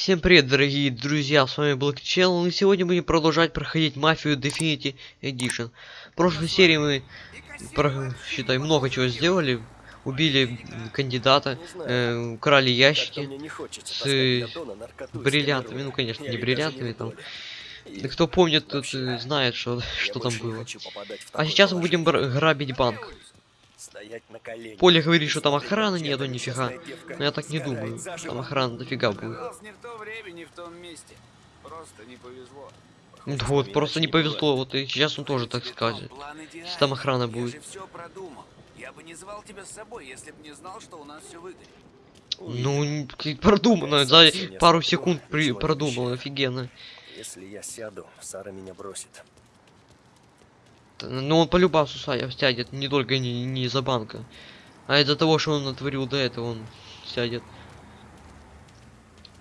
Всем привет, дорогие друзья, с вами Channel, и сегодня будем продолжать проходить Мафию Definity Edition. В прошлой серии мы, про, считай, много чего сделали. Убили кандидата, э, украли ящики с бриллиантами, ну, конечно, не бриллиантами, там. Кто помнит, тот знает, что, что там было. А сейчас мы будем грабить банк. Поля говорит, что там охраны нету, нифига. Но я так не думаю. Там охрана дофига будет. Оказалось, не в то время, не в том месте. Просто не повезло. Ну Вот, просто не повезло, вот и сейчас он тоже так скажет. Если там охрана будет. же все продумал. Я бы не звал тебя с собой, если бы не знал, что у нас все выгорит. Ну, продумано, за пару секунд при продумал, офигенно. Если я сяду, Сара меня бросит. Ну, он полюбасу са- сядет, не только не, не из-за банка. А из-за того, что он натворил до этого, он сядет.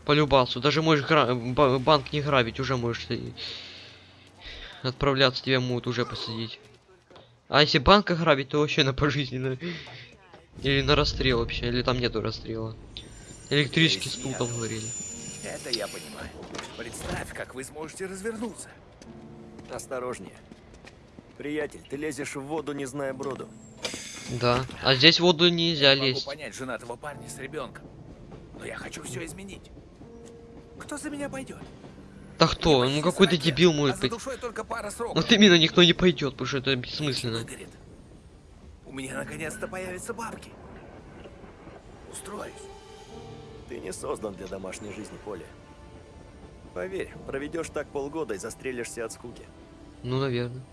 Полюбасу. Даже можешь гра- ба- банк не грабить, уже можешь отправляться, тебя могут уже посадить. А если банка грабить, то вообще на пожизненно. Или на расстрел вообще, или там нету расстрела. Электрический стул там говорили. Это я понимаю. Представь, как вы сможете развернуться. Осторожнее. Приятель, ты лезешь в воду, не зная броду. Да. А здесь в воду нельзя Могу лезть. понять женатого парня с ребенком. Но я хочу все изменить. Кто за меня пойдет? Да кто? Ну какой-то дебил может а быть. Вот именно никто не пойдет, потому что это бессмысленно. Выгорит. У меня наконец-то появятся бабки. Устроюсь. Ты не создан для домашней жизни, Поля. Поверь, проведешь так полгода и застрелишься от скуки. Ну, наверное.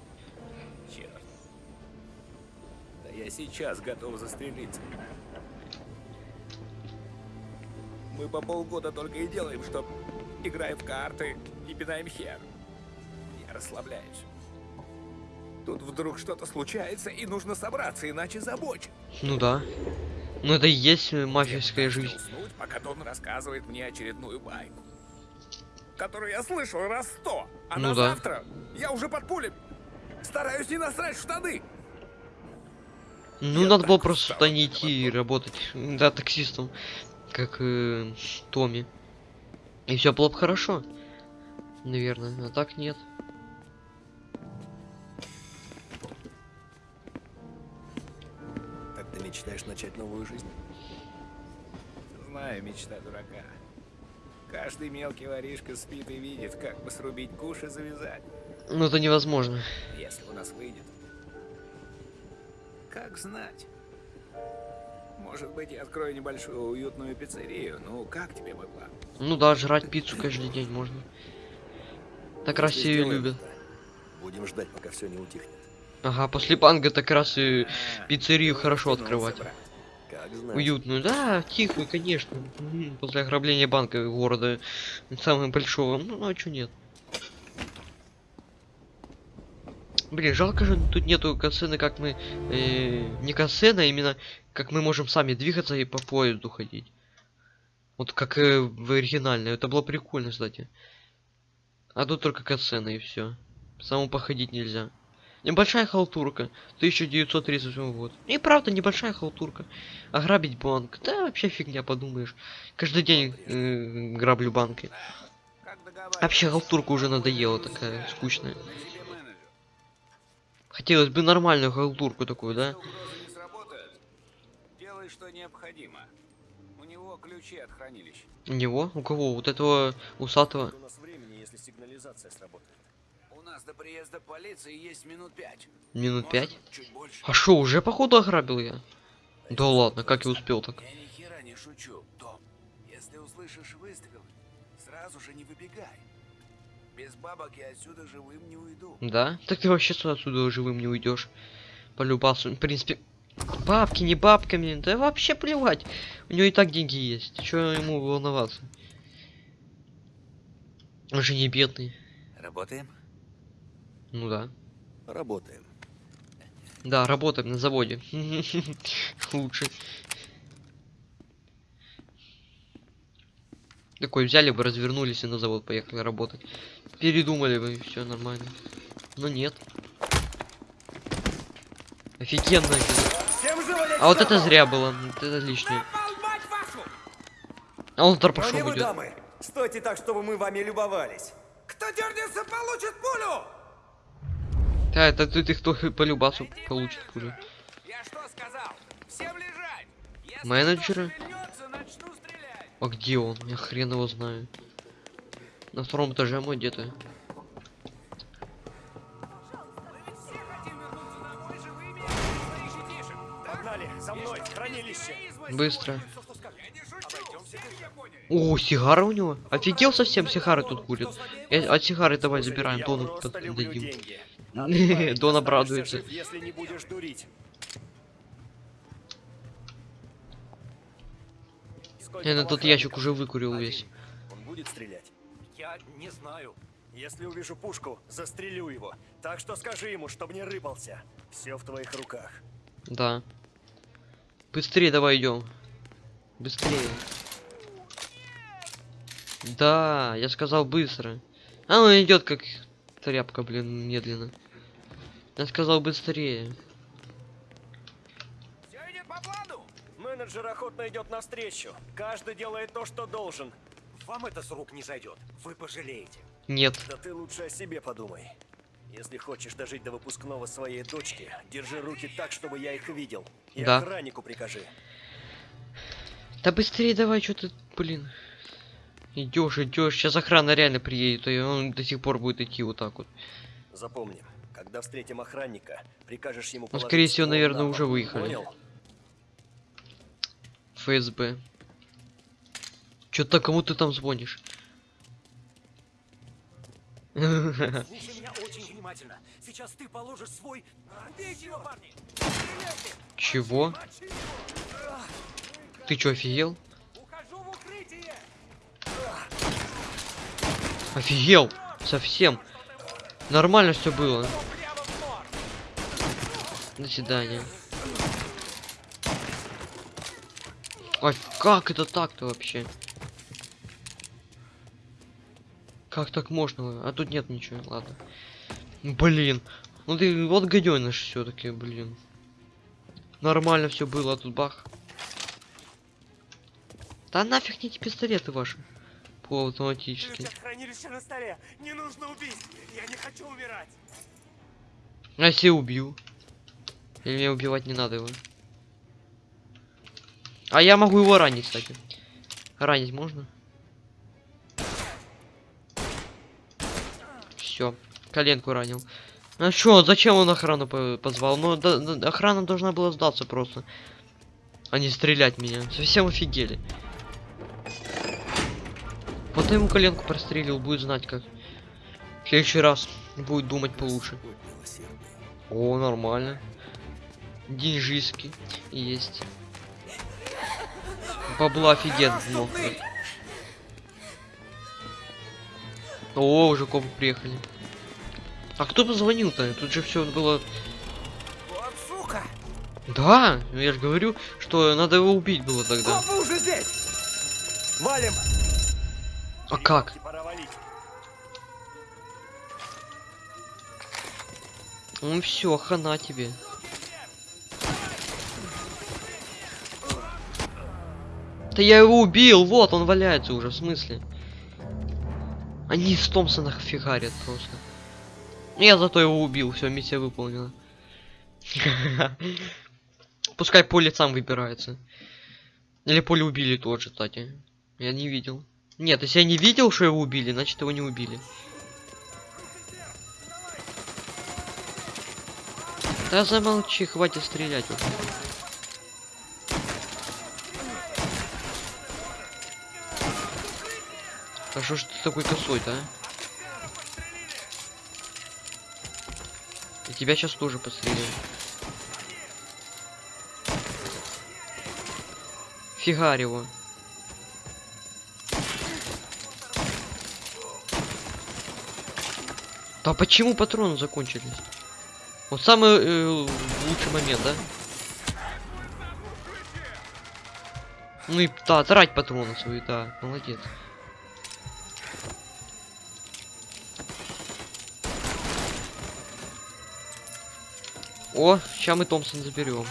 Я сейчас готов застрелиться. Мы по полгода только и делаем, что играем в карты и пинаем хер. Я расслабляюсь. Тут вдруг что-то случается, и нужно собраться, иначе забочит. Ну да. Ну это и есть мафиевская жизнь. уснуть, пока Дон рассказывает мне очередную байку. Которую я слышал раз сто. А Ну на да. завтра я уже под пулем. Стараюсь не насрать в штаны. Ну Я надо было просто туда не идти дома. работать. Да, таксистом. Как э, Томми. И все было бы хорошо. Наверное. А так нет. Так ты мечтаешь начать новую жизнь? Знаю, мечта дурака. Каждый мелкий воришка спит и видит, как бы срубить куш и завязать, Ну это невозможно. если у нас выйдет. Как знать? Может быть, я открою небольшую уютную пиццерию. Ну, как тебе мой план? Ну да, жрать пиццу каждый день можно. Так раз Если ее сделаем любят. Будем ждать, пока все не утихнет. Ага, после банга так раз и А, пиццерию ты хорошо открывать. брат. Как знать. Уютную, да, тихую, конечно. После ограбления банка города самого большого. Ну, ну а чё нет? Блин, жалко же тут нету касцены, как мы... э, не касцена, а именно как мы можем сами двигаться и по поезду ходить. Вот как э, в оригинальной. Это было прикольно, кстати. А тут только касцена и все. Самому походить нельзя. Небольшая халтурка. 1938 год. И правда, небольшая халтурка. Ограбить банк. Да, вообще фигня, подумаешь. Каждый день э, граблю банки. Вообще халтурка уже надоела такая, скучная. Хотелось бы нормальную халтурку такую, да? Делай, что необходимо. У него ключи от хранилища. У него? У кого? Вот этого усатого? У нас времени, если сигнализация сработает. У нас до приезда полиции есть минут пять. Минут Может, пять? Чуть больше. А шо, уже походу ограбил я? Да ладно, как я успел так? Я ни хера не шучу, Том. Если услышишь выстрелы, сразу же не выбегай. Без бабок я отсюда живым не уйду. Да? Так ты вообще сюда отсюда живым не уйдешь. Полюбасу. В принципе, бабки, не бабками. Да вообще плевать. У него и так деньги есть. Чё ему волноваться? Он же не бедный. Работаем? Ну да. Работаем. Да, работаем на заводе. Лучше. Такой взяли бы, развернулись и на завод поехали работать. Передумали бы, все нормально. Но нет. Офигенно. А вот это зря было. вот Это лишнее. А он пошел вы, идет. дамы! Стойте так, чтобы мы вами любовались. Кто дернется, получит пулю! Да, это ты, ты кто по любасу получит пулю. Я что сказал? Всем лежать! Если Менеджеры? А где он? Я хрен его знаю. На втором этаже мой где-то. Быстро. Я. О, сигара у него? Офигел совсем, сигары тут курит. Э, от сигары давай забираем, Я Дону дадим. Дон обрадуется. Если не будешь дурить. Я на тот ящик уже выкурил весь. Он будет стрелять? Я не знаю. Если увижу пушку, застрелю его. Так что скажи ему, чтобы не рыпался. Все в твоих руках. Да. Быстрее давай идем. Быстрее. Да, я сказал быстро. А он идет как тряпка, блин, медленно. Я сказал быстрее. Все идет по плану. Менеджер охотно идет навстречу. Каждый делает то, что должен. Вам это с рук не зайдет. Вы пожалеете. Нет. Да ты лучше о себе подумай. Если хочешь дожить до выпускного своей дочки, держи руки так, чтобы я их видел. И Да. охраннику прикажи. Да быстрее давай, что ты, блин. Идешь, идешь. Сейчас охрана реально приедет, и он до сих пор будет идти вот так вот. Запомни, когда встретим охранника, прикажешь ему Ну, скорее всего, наверное, на уже выехали. Понял? ФСБ. Чё-то кому ты там звонишь? Слушай меня очень внимательно. Сейчас ты положишь свой... Его, парни! Чего? Ты чё, офигел? Ухожу в укрытие! Офигел! Совсем. Нормально все было. До свидания. Ой, как это так-то вообще? Как так можно? А тут нет ничего, ладно. Блин. Ну ты вот гаденыш все-таки, блин. Нормально все было, а тут бах. Да нафиг не эти пистолеты ваши. Полуавтоматические. хранилище на столе. Не нужно убить. Я не хочу умирать. А если убью? Или мне убивать не надо его? А я могу его ранить, кстати. Ранить можно? Все, коленку ранил. А чё, зачем он охрану по- позвал? Ну, да- да- охрана должна была сдаться просто. А не стрелять меня. Совсем офигели. Вот ему коленку прострелил, будет знать как. В следующий раз будет думать получше. О, нормально. Деньжиски есть. Бабла офигенно много. О, уже копы приехали. А кто позвонил-то? Тут же все было... Вот сука! Да, я же говорю, что надо его убить было тогда. Копы уже здесь! Валим! А как? Валить. Ну все, хана тебе. Да я его убил, вот он валяется уже, в смысле? Они с Томпсона фигарят просто. Я зато его убил, все, миссия выполнена. Пускай поле сам выбирается. Или поле убили тоже, кстати. Я не видел. Нет, если я не видел, что его убили, значит его не убили. Да замолчи, хватит стрелять. А что ж ты такой косой-то, а? И тебя сейчас тоже подстрелим. Фигарь его. Да почему патроны закончились? Вот самый э, лучший момент, да? Ну и да, трать патроны свои, да, молодец. О, сейчас мы Томпсон заберем.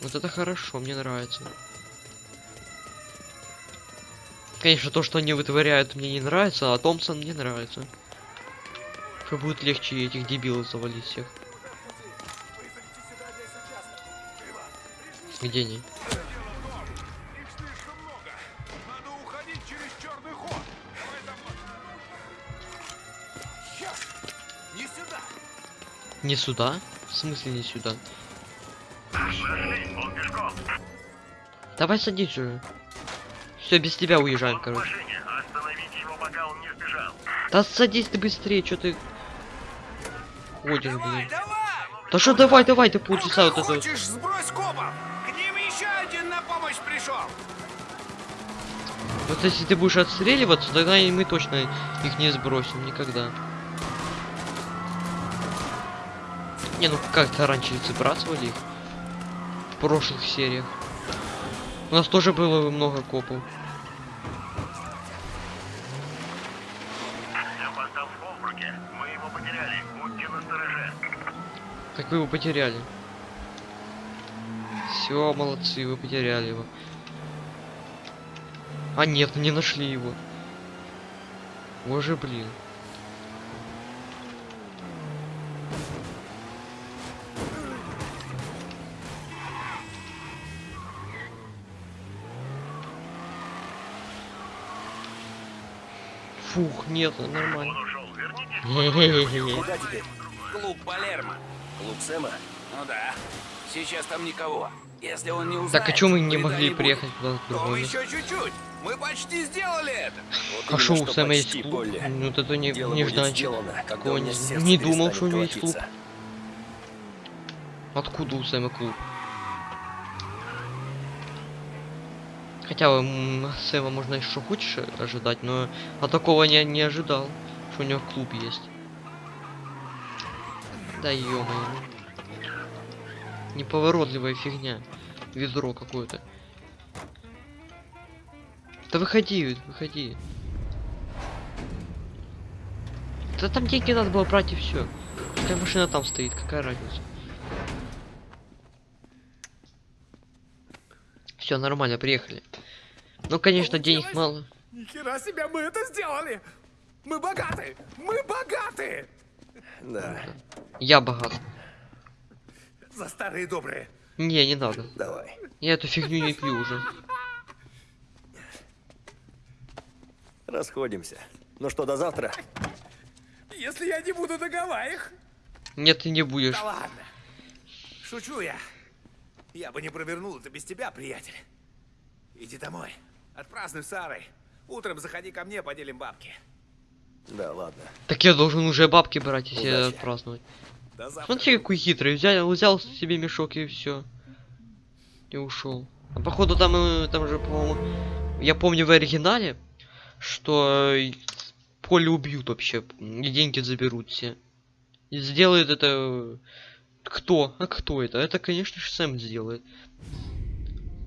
Вот это хорошо, мне нравится. Конечно, то, что они вытворяют, мне не нравится, а Томпсон мне нравится. Что будет легче этих дебилов завалить всех. Где они? Не сюда? В смысле не сюда? Давай садись уже. Все, без тебя уезжаем, короче. Да садись ты быстрее, что ты ходишь, блин. Да что давай, давай, ты полчаса вот Пока это вот. хочешь, сбрось копов. К ним еще один на помощь пришел. Вот если ты будешь отстреливаться, тогда мы точно их не сбросим никогда. Не, ну как-то раньше сбрасывали их. В прошлых сериях. У нас тоже было много копов. Как вы его потеряли? Все, молодцы, вы потеряли его. А нет, не нашли его. Боже, блин. Фух, нет, нормально. Куда теперь? Клуб Палермо. Клуб Сэма? Ну да. Сейчас там никого. Если он не узнает, Так а чё мы не могли приехать куда-то другое еще чуть-чуть. Мы почти сделали это. Вот А шо у что Сэма есть клуб? Ну вот это не, Дело не ждать. сделано, Такого не, не думал, что у него есть клуб. Откуда у Сэма клуб? Хотя м, Сэма можно еще хочешь ожидать, но а такого не, не ожидал, что у него клуб есть. Да ё Неповоротливая фигня. Ведро какое-то. Да выходи, выходи. Да там деньги надо было брать и все. Какая машина там стоит, какая разница? Все нормально, приехали. Ну, конечно, денег мало. Ни хера себе, мы это сделали! Мы богаты! Мы богаты! Да, Я богат. За старые добрые. Не, не надо. давай. Я эту фигню не пью уже. Расходимся. Ну что, до завтра? Если я не буду на Гавайях. Нет, ты не будешь. Да ладно. Шучу я. Я бы не провернул это без тебя, приятель. Иди домой. Отпразднуй с Сарой. Утром заходи ко мне, поделим бабки. Да, ладно. Так я должен уже бабки брать, если Удачи. отпраздновать. До завтра. Смотри, какой хитрый. Взял, взял себе мешок и все. И ушел. А походу там, э, там же, по-моему, я помню в оригинале, что э, поле убьют вообще. И деньги заберут все. И сделает это... Кто? А кто это? Это, конечно же, Сэм сделает.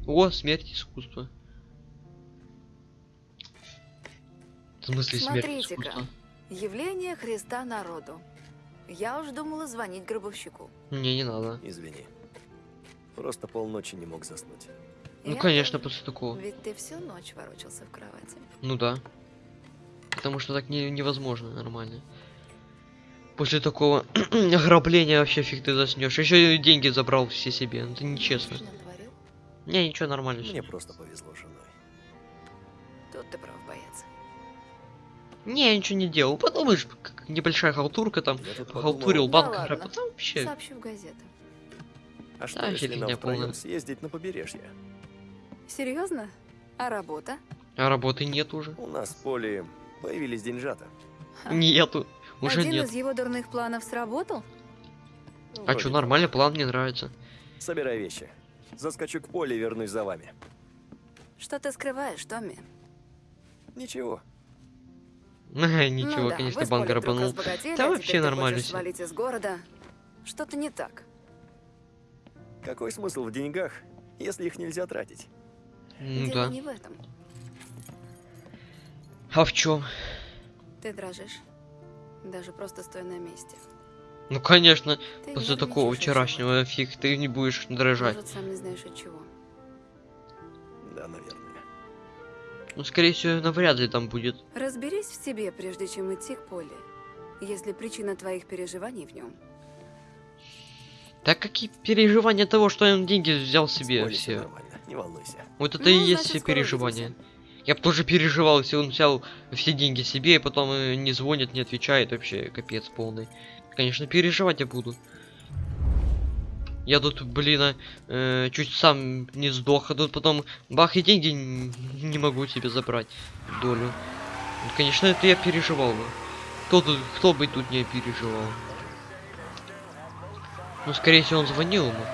О, смерть искусства. В смысле смерть Смотрите-ка. искусства? Явление Христа народу. Я уж думала звонить гробовщику. Не, не надо. Извини. Просто полночи не мог заснуть. Ну, Я конечно, тоже. после такого. Ведь ты всю ночь ворочался в кровати. Ну да. Потому что так не, невозможно нормально. После такого ограбления вообще фиг ты заснешь. Еще и деньги забрал все себе. Ну, это нечестно. Не, ничего нормально. Мне просто повезло женой. Тут ты прав, боец. Не, я ничего не делал. Подумаешь, как небольшая халтурка там. Халтурил, подумал, Да банк ладно. Там вообще. Сообщу в газету. А что, Да, если нам втроем съездить на побережье? Серьезно? А работа? А работы нет уже. У нас в поле появились деньжата. Нету. Уже Один нет. из его дурных планов сработал? А Вроде что, нормальный план, мне нравится. Собирай вещи. Заскочу к поле и вернусь за вами. Что ты скрываешь, Томми? Ничего. Ничего, ну да, конечно, банк разбогатели, Да а вообще нормально свалить из города. Что-то не так. Какой смысл в деньгах, если их нельзя тратить? Ну Дело да. не в этом. А в чем? Ты дрожишь. Даже просто стоя на месте. Ну конечно, Ты после такого вчерашнего фиг ты не будешь дрожать. Может, сам не знаешь от чего. Да, наверное. Ну, скорее всего, навряд ли там будет. Разберись в себе, прежде чем идти к Поле. Если причина твоих переживаний в нем. Так какие переживания того, что он деньги взял себе все. нормально, не волнуйся. Вот это Ну, и есть значит, все переживания. увидимся. Я бы тоже переживал, если он взял все деньги себе, и потом э, не звонит, не отвечает, вообще капец полный. Конечно, переживать я буду. Я тут, блин, а, э, чуть сам не сдох, а тут потом бах и деньги не могу себе забрать долю. Ну, Конечно, это я переживал бы. Кто тут, кто бы тут не переживал? Ну, скорее всего, он звонил ему.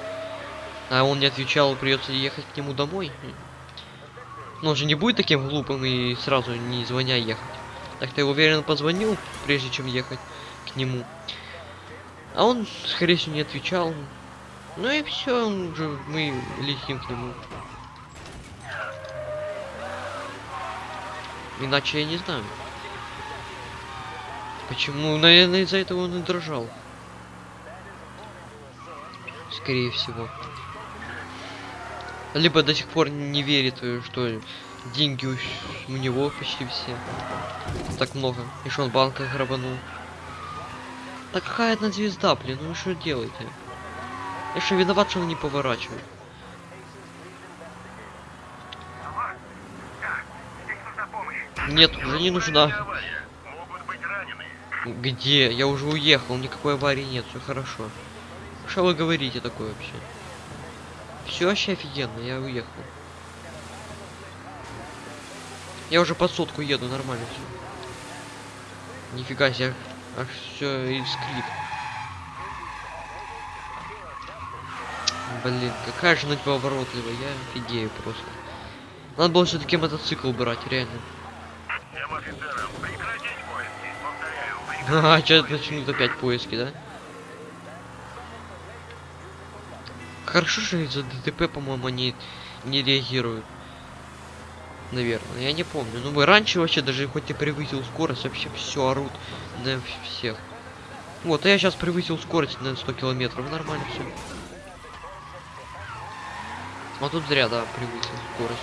А он не отвечал, придется ехать к нему домой. Но он же не будет таким глупым и сразу не звоня ехать. Так-то я уверен, позвонил, прежде чем ехать к нему. А он, скорее всего, не отвечал. Ну и все, уже мы летим к нему. Иначе я не знаю. Почему? Наверное, из-за этого он и дрожал. Скорее всего. Либо до сих пор не верит, э, что деньги у, него почти все. Так много. И что он в банках грабанул. Так какая одна звезда, блин, ну что делаете? Я что виноват, что он не поворачивает? Нет, уже не нужна. Где? Я уже уехал, никакой аварии нет, все хорошо. Что вы говорите такое вообще? Все вообще офигенно, я уехал. Я уже под сотку еду, нормально все. Нифига себе, аж все искрит. Блин, какая же она поворотливая, я офигею просто. Надо было все-таки мотоцикл брать, реально. А, сейчас начнут опять поиски, да? Хорошо, что из-за ДТП, по-моему, они не реагируют. Наверное, я не помню. Ну, мы раньше вообще даже хоть и превысил скорость, вообще все орут на всех. Вот, а я сейчас превысил скорость на 100 километров, нормально все. А тут зря, да, превысил скорость.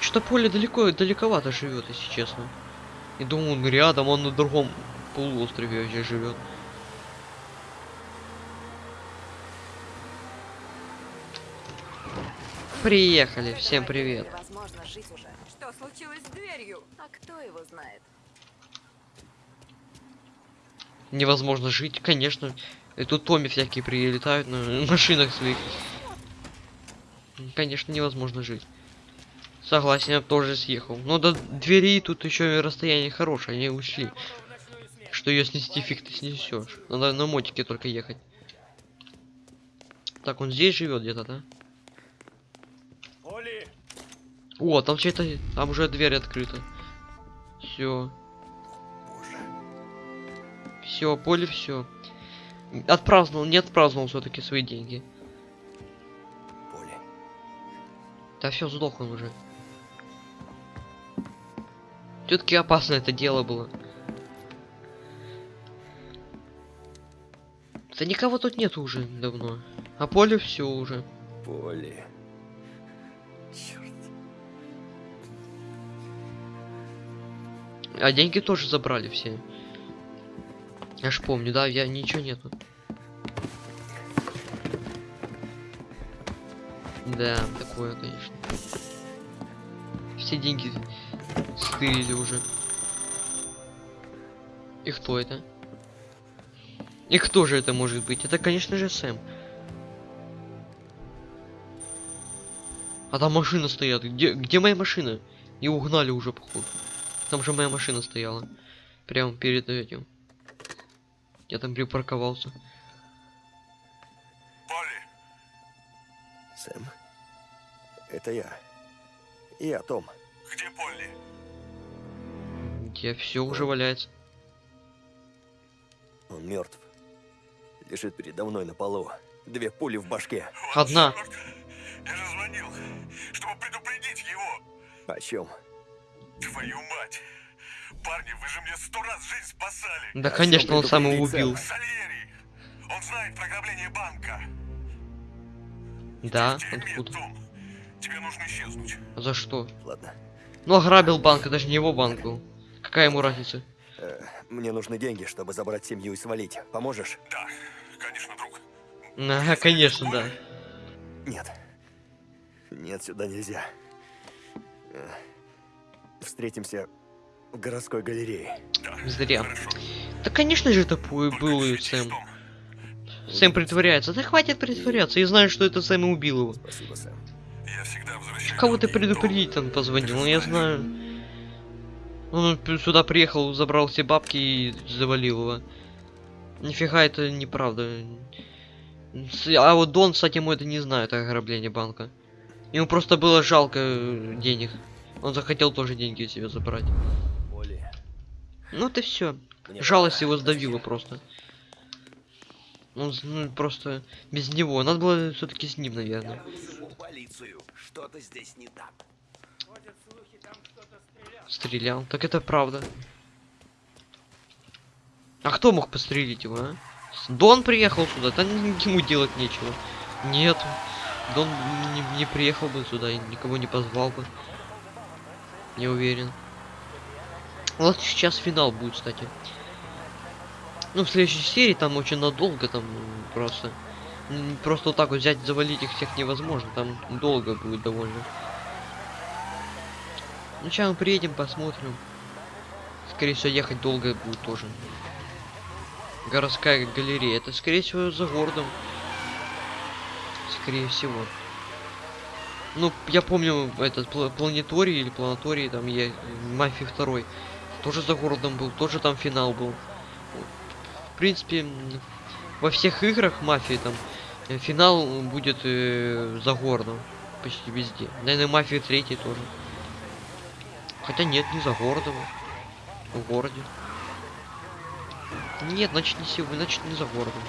Что поле далеко, далековато живет, если честно. И думаю, он рядом, он на другом полуострове вообще живет. Приехали, всем привет. Невозможно жить уже. Что случилось с дверью? А кто его знает? Невозможно жить, конечно. И тут Томи всякие прилетают на машинах своих. Конечно, невозможно жить. Согласен, я тоже съехал. Но до двери тут еще расстояние хорошее, они ушли. Что ее снести фиг ты снесешь. Надо на мотике только ехать. Так, он здесь живет где-то, да? О, там чей-то. Там уже дверь открыта. Все. Все, поле все. Отпраздновал, не отпраздновал все-таки свои деньги. Поле. Да все, сдох он уже. Все-таки опасно это дело было. Да никого тут нет уже давно. А поле все уже. Поле. А деньги тоже забрали все. Я ж помню, да, я ничего нету. Да, такое, конечно. Все деньги стырили уже. И кто это? И кто же это может быть? Это, конечно же, Сэм. А там машина стоят. Где, где моя машина? И угнали уже, походу. Там же моя машина стояла. Прямо перед этим. Я там припарковался. Сэм, это я. Я Том. Где все уже валяется. Он мертв. Лежит передо мной на полу. Две пули в башке. Одна. Я же звонил, чтобы предупредить его. О чем? Твою мать. Парни, вы же мне сто раз жизнь спасали. Да, А конечно, он сам его убил. Сальери. Он знает про ограбление банка. Да, откуда? Том. Тебе нужно исчезнуть. За что? Ладно. Ну, ограбил банк, это же не его банк был. Какая ему разница? Э, мне нужны деньги, чтобы забрать семью и свалить. Поможешь? Да, конечно, друг. Ага, конечно, да. Нет. Нет, сюда нельзя. Встретимся в городской галерее. Да, Зря. хорошо. Да, конечно же, это Только был и Сэм. Том. Сэм притворяется. Да хватит притворяться. Я знаю, что это Сэм и убил его. Спасибо, Сэм. Я всегда возвращаюсь. Кого ты предупредить там позвонил? Ну, я знаю. Он сюда приехал, забрал все бабки и завалил его. Нифига это неправда. А вот Дон, кстати, ему это не знает, ограбление банка. Ему просто было жалко денег. Он захотел тоже деньги себе забрать. Оли, Ну это все. мне Жалость пора. его сдавила просто. Он ну, просто без него. Надо было все-таки с ним, наверное. Что-то здесь не так. Стрелял. Так это правда. А кто мог пострелить его, а? Дон приехал сюда, там ему делать нечего. Нет. Дон не, не приехал бы сюда и никого не позвал бы. Не уверен. Вот сейчас финал будет, кстати. Ну, в следующей серии там очень надолго, там просто. Просто вот так вот взять, завалить их всех невозможно. Там долго будет довольно. Ну, сейчас мы приедем, посмотрим. Скорее всего, ехать долго будет тоже. Городская галерея. Это, скорее всего, за городом. Скорее всего. Ну, я помню этот пла- планеторий или планаторий, там я Мафии второй. Тоже за городом был, тоже там финал был. В принципе, во всех играх мафии там э, финал будет э, за городом. Почти везде. Наверное, мафия третий тоже. Хотя нет, не за городом. В городе. Нет, значит не сегодня, значит не за городом.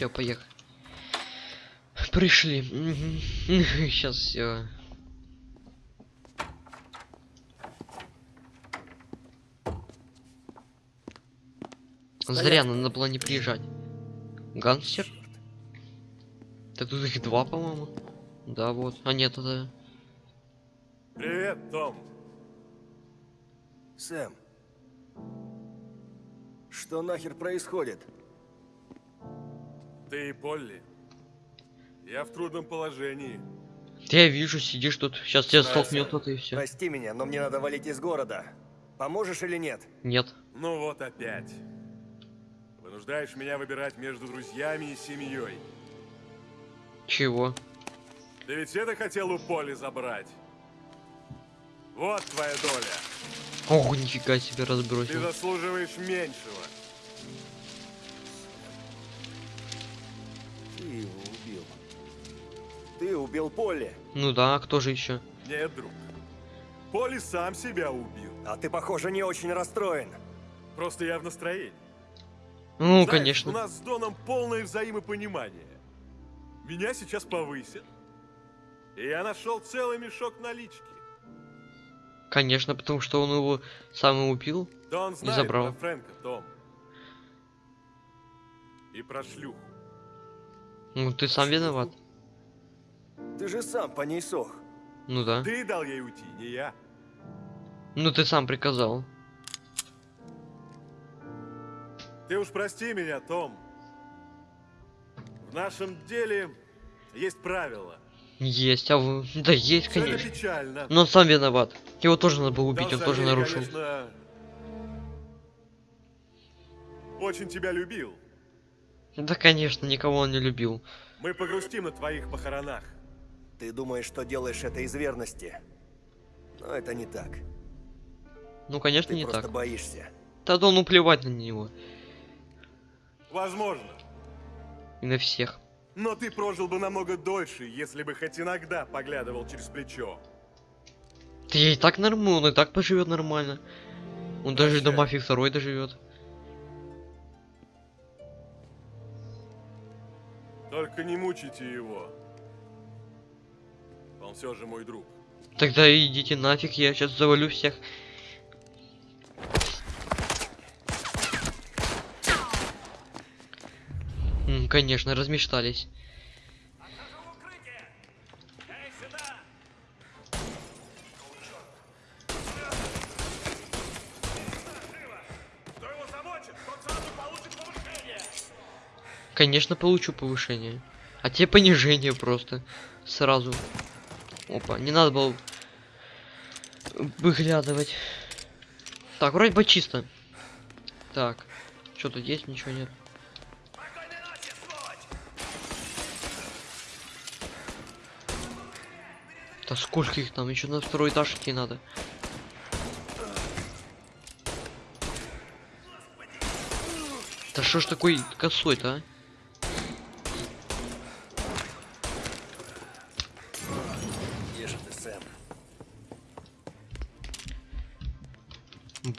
Все, поехали. Пришли. Сейчас все. Зря надо было не приезжать. Гангстер? Да тут их два, по-моему. Да, вот. А нет, это... Привет, Том. Сэм. Что нахер происходит? Ты и Полли. Я в трудном положении. Да я вижу, сидишь тут. Сейчас тебя столкнет кто-то и все. Прости меня, но мне надо валить из города. Поможешь или нет? Нет. Ну вот опять. Вынуждаешь меня выбирать между друзьями и семьей. Чего? Ты ведь это хотел у Поли забрать? Вот твоя доля. Ох, нифига себе Ты разбросил. заслуживаешь меньшего. Ты убил Полли. Ну да, кто же еще? Нет, друг. Поли сам себя убил. А ты, похоже, не очень расстроен. Просто я в настроении. Ну, Знаешь, У конечно. нас с Доном полное взаимопонимание. Меня сейчас повысят. И я нашел целый мешок налички. Конечно, потому что он его сам и убил. Дон знает забрал. про Фрэнка, Том. И про шлюху. Ну, ты сам виноват. Ты же сам по ней сох. Ну да. Ты дал ей уйти, не я. Ну, ты сам приказал. Ты уж прости меня, Том. В нашем деле есть правила. Есть, а вы... Да есть, это конечно. печально. Но он сам виноват. Его тоже надо было убить, Дон он тоже нарушил. конечно, очень тебя любил. Да, конечно, никого он не любил. Мы погрустим на твоих похоронах. Ты думаешь, что делаешь это из верности. Но это не так. Ну, конечно, Ты не просто так. боишься. Тогда ну плевать на него. Возможно. И на всех. Но ты прожил бы намного дольше, если бы хоть иногда поглядывал через плечо. Я и так нормально, он и так поживет нормально. Он даже до мафии второй доживет. Только не мучайте его. Он все же мой друг. Тогда идите нафиг, я сейчас завалю всех. Конечно, размечтались. Конечно, получу повышение. А тебе понижение просто. Сразу. Опа, не надо было выглядывать. Так, вроде бы чисто. Так. Что тут есть? Ничего нет. Да сколько их там? Еще на второй этаж идти надо. Да что ж такой косой-то, а?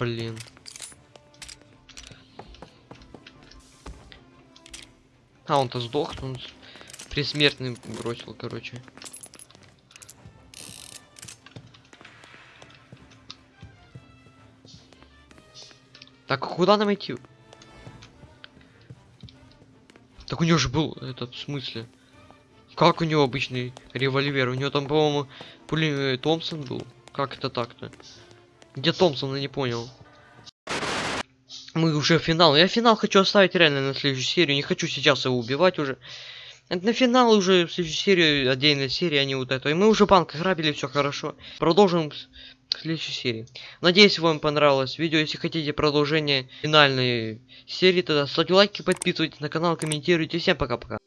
Блин. А, он-то сдох, он предсмертный бросил, короче. Так, а куда нам идти? Так у него же был этот, в смысле? Как у него обычный револьвер? У него там, по-моему, пули Томпсон был. Как это так-то? Где Томпсон, я не понял. Мы уже финал. Я финал хочу оставить реально на следующую серию. Не хочу сейчас его убивать уже. Это на финал уже в следующую серию, отдельная серия, а не вот это. И мы уже банк грабили, все хорошо. Продолжим в следующей серии. Надеюсь, вам понравилось видео. Если хотите продолжение финальной серии, тогда ставьте лайки, подписывайтесь на канал, комментируйте. Всем пока-пока.